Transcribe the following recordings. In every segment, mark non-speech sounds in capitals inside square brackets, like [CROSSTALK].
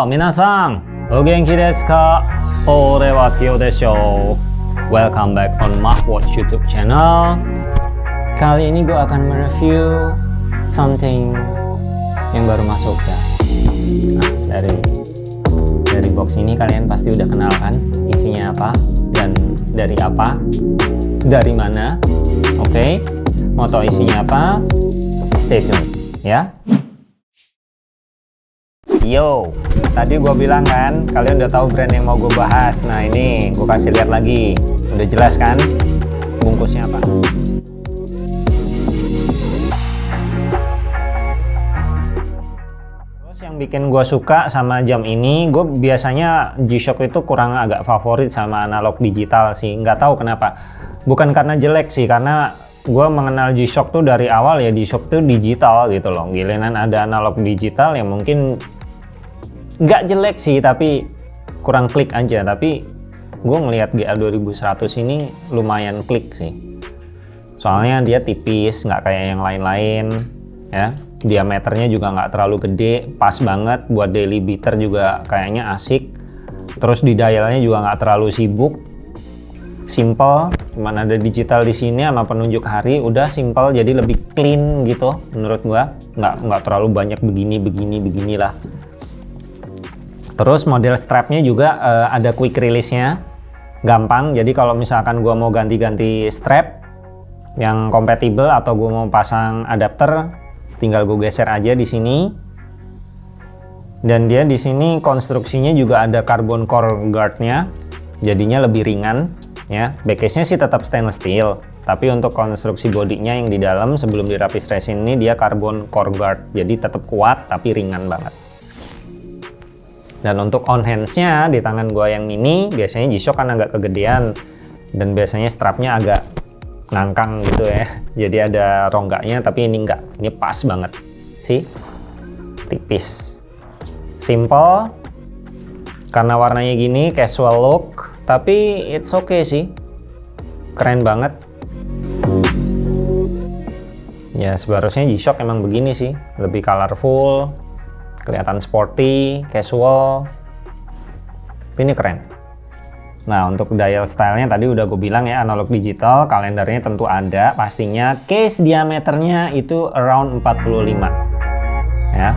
Yo, minasan, o genki desu ka? Ore wa Tio desho. Welcome back on Mahwatch YouTube channel. Kali ini gue akan mereview something yang baru masuk ya. Nah, dari dari box ini kalian pasti udah kenal kan isinya apa dan dari apa, dari mana. Oke, okay? mau isinya apa? Stay tune ya. Yo, tadi gue bilang kan, kalian udah tahu brand yang mau gue bahas. Nah ini, gue kasih lihat lagi. Udah jelas kan, bungkusnya apa? Yang bikin gue suka sama jam ini, gue biasanya G-Shock itu kurang agak favorit sama analog digital sih. Nggak tahu kenapa. Bukan karena jelek sih, karena gue mengenal G-Shock tuh dari awal ya G-Shock tuh digital gitu loh. Giliran ada analog digital yang mungkin nggak jelek sih tapi kurang klik aja. Tapi gue ngelihat GA 2100 ini lumayan klik sih. Soalnya dia tipis nggak kayak yang lain-lain ya. Diameternya juga nggak terlalu gede pas banget. Buat daily beater juga kayaknya asik. Terus di dialnya juga nggak terlalu sibuk. Simple cuman ada digital di sini sama penunjuk hari udah simple jadi lebih clean gitu menurut gua. Nggak nggak terlalu banyak begini begini beginilah Terus model strapnya juga uh, ada quick release-nya, gampang. Jadi kalau misalkan gua mau ganti-ganti strap yang kompatibel atau gua mau pasang adapter, tinggal gue geser aja di sini. Dan dia di sini konstruksinya juga ada carbon core guard-nya, jadinya lebih ringan. Ya, backcase-nya sih tetap stainless steel, tapi untuk konstruksi bodinya yang di dalam sebelum dirapis resin ini dia carbon core guard, jadi tetap kuat tapi ringan banget. Dan untuk on hands-nya di tangan gua yang mini, biasanya G-Shock kan agak kegedean dan biasanya strapnya agak ngangkang gitu ya. [LAUGHS] Jadi ada rongganya tapi ini enggak. Ini pas banget. sih. Tipis. Simple. Karena warnanya gini, casual look, tapi it's okay sih. Keren banget. Ya, seharusnya G-Shock emang begini sih, lebih colorful, kelihatan sporty, casual, ini keren. Nah untuk dial stylenya tadi udah gue bilang ya analog digital, kalendernya tentu ada pastinya. Case diameternya itu around 45 ya,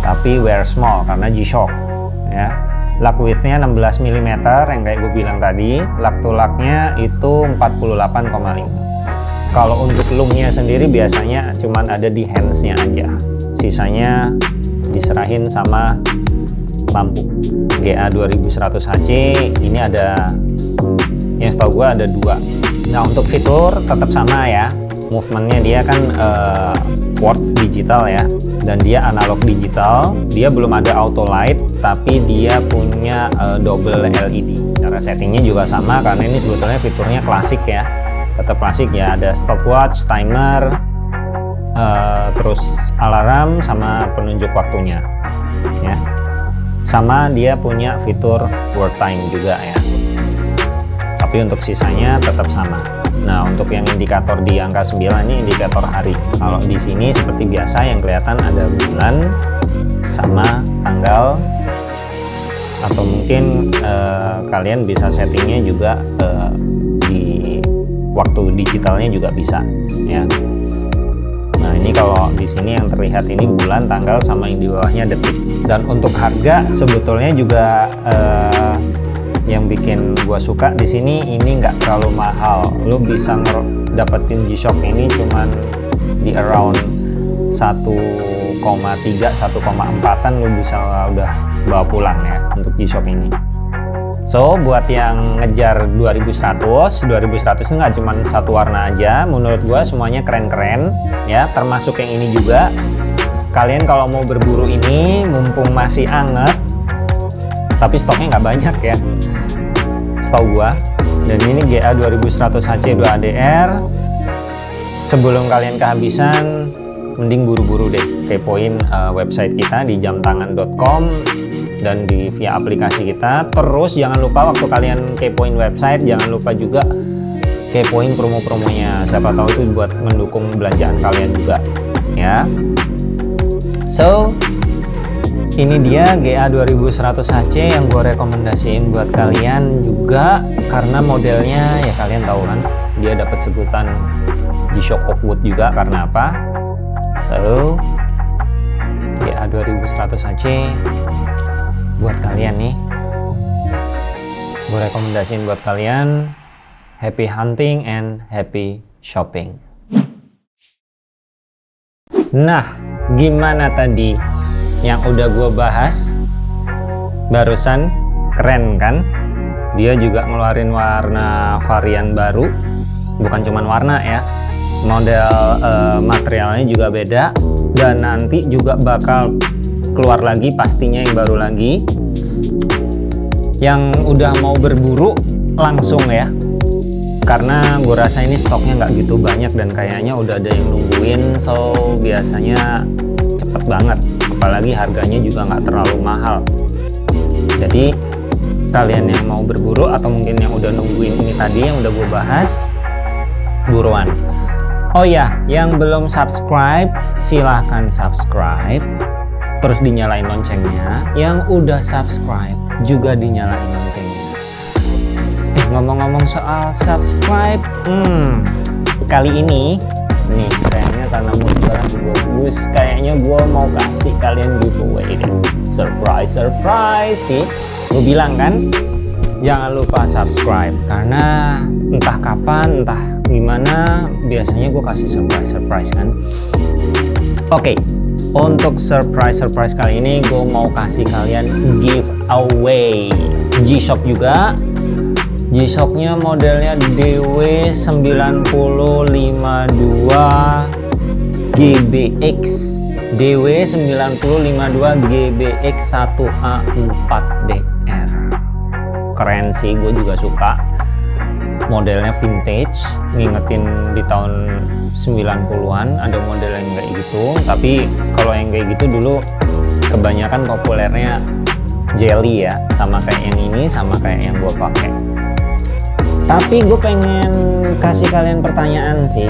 tapi wear small karena G-Shock ya. Lug widthnya 16 mm yang kayak gue bilang tadi, lug to lugnya itu 48,5 kalau untuk loomnya sendiri biasanya cuman ada di handsnya aja sisanya sama lampu GA 2100HC ini ada yang setahu gue ada dua. Nah untuk fitur tetap sama ya. Movementnya dia kan uh, quartz digital ya. Dan dia analog digital. Dia belum ada auto light tapi dia punya uh, double LED cara settingnya juga sama karena ini sebetulnya fiturnya klasik ya. Tetap klasik ya. Ada stopwatch timer uh, terus alarm sama penunjuk waktunya ya. Sama dia punya fitur world time juga ya. Tapi untuk sisanya tetap sama. Nah untuk yang indikator di angka 9 ini indikator hari. Kalau di sini seperti biasa yang kelihatan ada bulan sama tanggal atau mungkin uh, kalian bisa settingnya juga uh, di waktu digitalnya juga bisa ya Nah ini kalau di sini yang terlihat ini bulan, tanggal, sama yang di bawahnya detik. Dan untuk harga sebetulnya juga eh, yang bikin gua suka di sini ini nggak terlalu mahal. Lo bisa dapetin G-Shock ini cuman di around 1,3 1,4an lo bisa udah bawa pulang ya untuk G-Shock ini. So, buat yang ngejar 2100, 2100 itu nggak cuma satu warna aja. Menurut gua semuanya keren-keren, ya. Termasuk yang ini juga. Kalian kalau mau berburu ini, mumpung masih anget, tapi stoknya nggak banyak ya. Setahu gua. Dan ini GA 2100 HC2ADR. Sebelum kalian kehabisan, mending buru-buru deh kepoin uh, website kita di jamtangan.com dan di via aplikasi kita. Terus jangan lupa waktu kalian kepoin website jangan lupa juga kepoin promo-promonya. Siapa tahu itu buat mendukung belanjaan kalian juga ya. So ini dia GA 2100 HC yang gue rekomendasiin buat kalian juga karena modelnya ya kalian tahu kan dia dapat sebutan G-Shock Oakwood juga karena apa? So GA 2100 HC buat kalian nih. Gue rekomendasiin buat kalian happy hunting and happy shopping. Nah gimana tadi yang udah gue bahas? Barusan keren kan? Dia juga ngeluarin warna varian baru. Bukan cuman warna ya model uh, materialnya juga beda. Dan nanti juga bakal keluar lagi pastinya yang baru lagi. Yang udah mau berburu langsung ya. Karena gue rasa ini stoknya nggak gitu banyak dan kayaknya udah ada yang nungguin so biasanya cepet banget. Apalagi harganya juga nggak terlalu mahal. Jadi kalian yang mau berburu atau mungkin yang udah nungguin ini tadi yang udah gue bahas buruan. Oh ya yang belum subscribe silahkan subscribe terus dinyalain loncengnya. Yang udah subscribe juga dinyalain loncengnya. Eh ngomong-ngomong soal subscribe hmm kali ini nih kayaknya karena mood gue bagus kayaknya gue mau kasih kalian giveaway deh. Surprise surprise sih. Gue bilang kan jangan lupa subscribe karena entah kapan entah gimana biasanya gue kasih surprise surprise kan. Oke okay, untuk surprise surprise kali ini gue mau kasih kalian giveaway G-Shock juga. G-Shocknya modelnya DW9052 GBX DW9052 GBX 1A4DR keren sih gue juga suka modelnya vintage ngingetin di tahun 90-an ada model yang kayak gitu. Tapi kalau yang kayak gitu dulu kebanyakan populernya jelly ya sama kayak yang ini sama kayak yang gue pakai. Tapi gue pengen kasih kalian pertanyaan sih.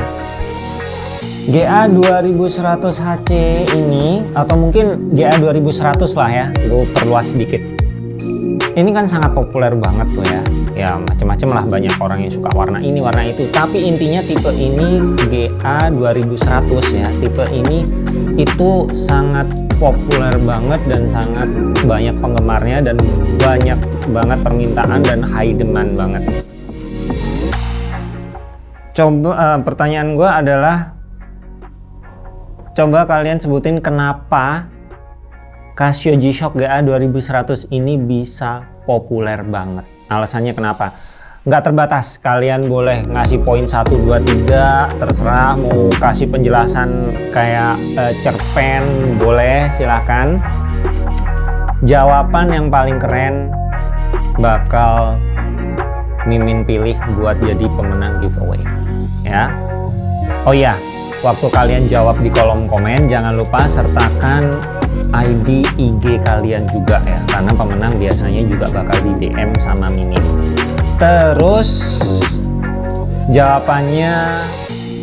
GA 2100 HC ini atau mungkin GA 2100 lah ya gue perluas sedikit ini kan sangat populer banget tuh ya. Ya macam-macam lah banyak orang yang suka warna ini warna itu. Tapi intinya tipe ini GA 2100 ya tipe ini itu sangat populer banget dan sangat banyak penggemarnya dan banyak banget permintaan dan high demand banget. Coba uh, pertanyaan gue adalah coba kalian sebutin kenapa Casio G-Shock GA 2100 ini bisa populer banget. Alasannya kenapa? Nggak terbatas. Kalian boleh ngasih poin 1 2 3 terserah. Mau kasih penjelasan kayak uh, cerpen boleh silahkan. Jawaban yang paling keren bakal Mimin pilih buat jadi pemenang giveaway ya. Oh iya waktu kalian jawab di kolom komen jangan lupa sertakan ID IG kalian juga ya. Karena pemenang biasanya juga bakal di DM sama Mimin. Terus jawabannya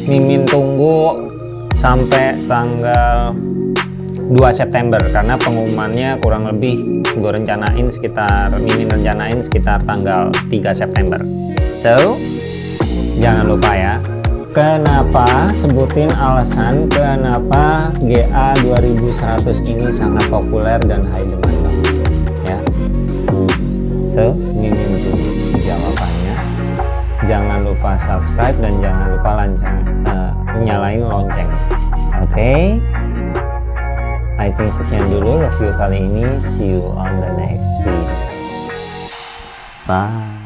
Mimin tunggu sampai tanggal 2 September. Karena pengumumannya kurang lebih gue rencanain sekitar mimin rencanain sekitar tanggal 3 September. So jangan lupa ya kenapa sebutin alasan kenapa GA 2100 ini sangat populer dan high demand ya so mimin tunggu jawabannya jangan lupa subscribe dan jangan lupa lancang uh, nyalain lonceng oke okay? I think sekian dulu review kali ini. See you on the next video. Bye.